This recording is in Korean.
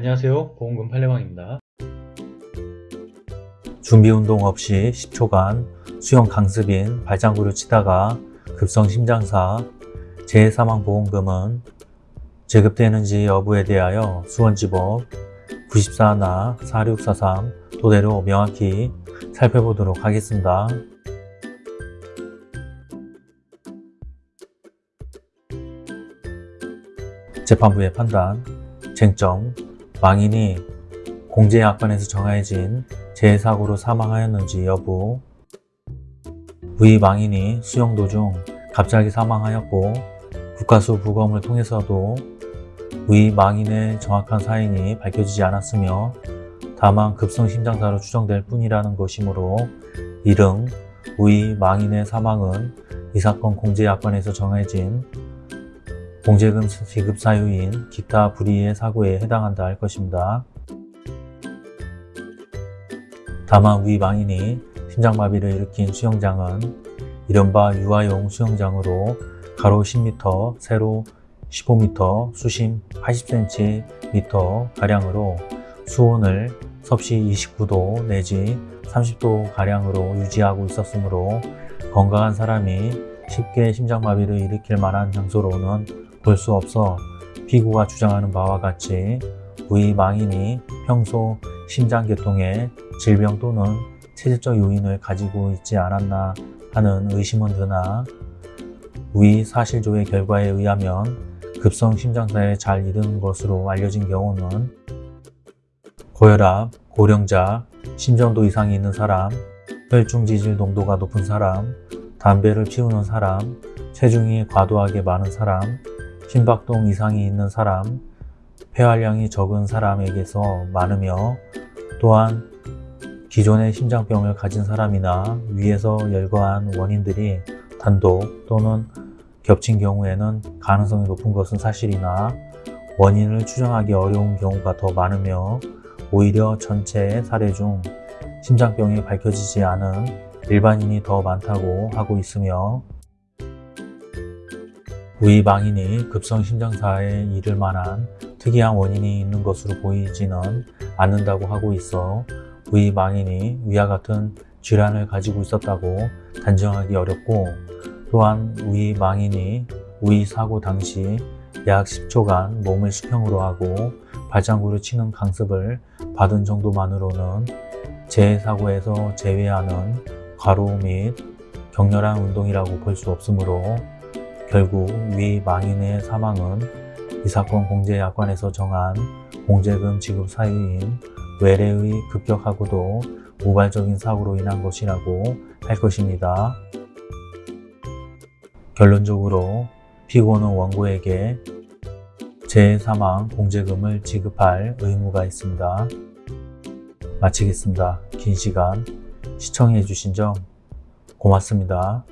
안녕하세요 보험금 팔례방입니다 준비운동 없이 10초간 수영 강습인 발장구를 치다가 급성 심장사 재해사망보험금은 지급되는지 여부에 대하여 수원지법 94나 4643 토대로 명확히 살펴보도록 하겠습니다. 재판부의 판단, 쟁점, 망인이 공제약관에서 정해진 재해사고로 사망하였는지 여부. 위 망인이 수영 도중 갑자기 사망하였고 국가수 부검을 통해서도 위 망인의 정확한 사인이 밝혀지지 않았으며 다만 급성심장사로 추정될 뿐이라는 것이므로 이릉 위 망인의 사망은 이 사건 공제약관에서 정해진 공제금 지급 사유인 기타 불의의 사고에 해당한다 할 것입니다. 다만 위 망인이 심장마비를 일으킨 수영장은 이른바 유아용 수영장으로 가로 10m, 세로 15m, 수심 80cm 가량으로 수온을 섭씨 29도 내지 30도 가량으로 유지하고 있었으므로 건강한 사람이 쉽게 심장마비를 일으킬 만한 장소로는 볼 수 없어 피고가 주장하는 바와 같이 위 망인이 평소 심장계통에 질병 또는 체질적 요인을 가지고 있지 않았나 하는 의심은 드나 위 사실조회 결과에 의하면 급성 심장사에 잘 이르는 것으로 알려진 경우는 고혈압, 고령자, 심전도 이상이 있는 사람, 혈중 지질 농도가 높은 사람, 담배를 피우는 사람, 체중이 과도하게 많은 사람, 심박동 이상이 있는 사람, 폐활량이 적은 사람에게서 많으며 또한 기존의 심장병을 가진 사람이나 위에서 열거한 원인들이 단독 또는 겹친 경우에는 가능성이 높은 것은 사실이나 원인을 추정하기 어려운 경우가 더 많으며 오히려 전체 사례 중 심장병이 밝혀지지 않은 일반인이 더 많다고 하고 있으며 위망인이 급성 심장사에 이를 만한 특이한 원인이 있는 것으로 보이지는 않는다고 하고 있어 위망인이 위와 같은 질환을 가지고 있었다고 단정하기 어렵고 또한 위망인이 위사고 당시 약 10초간 몸을 수평으로 하고 발장구를 치는 강습을 받은 정도만으로는 재해사고에서 제외하는 과로 및 격렬한 운동이라고 볼 수 없으므로 결국 위 망인의 사망은 이 사건 공제약관에서 정한 공제금 지급 사유인 외래의 급격하고도 우발적인 사고로 인한 것이라고 할 것입니다. 결론적으로 피고는 원고에게 재해사망 공제금을 지급할 의무가 있습니다. 마치겠습니다. 긴 시간 시청해 주신 점 고맙습니다.